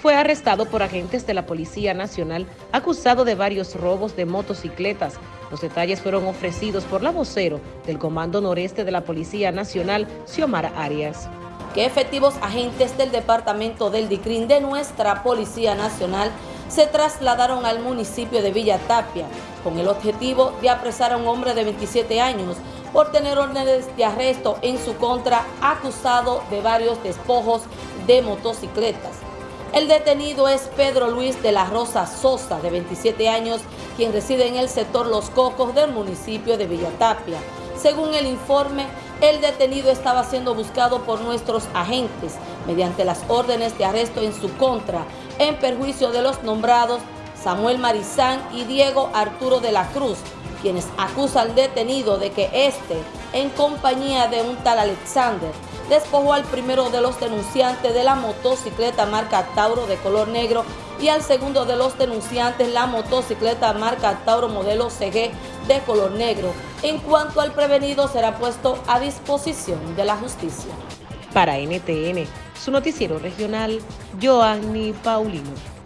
fue arrestado por agentes de la Policía Nacional acusado de varios robos de motocicletas. Los detalles fueron ofrecidos por la vocero del Comando Noreste de la Policía Nacional, Xiomara Arias. Que efectivos agentes del Departamento del DICRIN de nuestra Policía Nacional se trasladaron al municipio de Villa Tapia con el objetivo de apresar a un hombre de 27 años por tener órdenes de arresto en su contra acusado de varios despojos de motocicletas. El detenido es Pedro Luis de la Rosa Sosa, de 27 años, quien reside en el sector Los Cocos del municipio de Villatapia. Según el informe, el detenido estaba siendo buscado por nuestros agentes mediante las órdenes de arresto en su contra, en perjuicio de los nombrados Samuel Marizán y Diego Arturo de la Cruz, quienes acusan al detenido de que éste, en compañía de un tal Alexander, despojó al primero de los denunciantes de la motocicleta marca Tauro de color negro y al segundo de los denunciantes la motocicleta marca Tauro modelo CG de color negro. En cuanto al prevenido será puesto a disposición de la justicia. Para NTN, su noticiero regional, Joanny Paulino.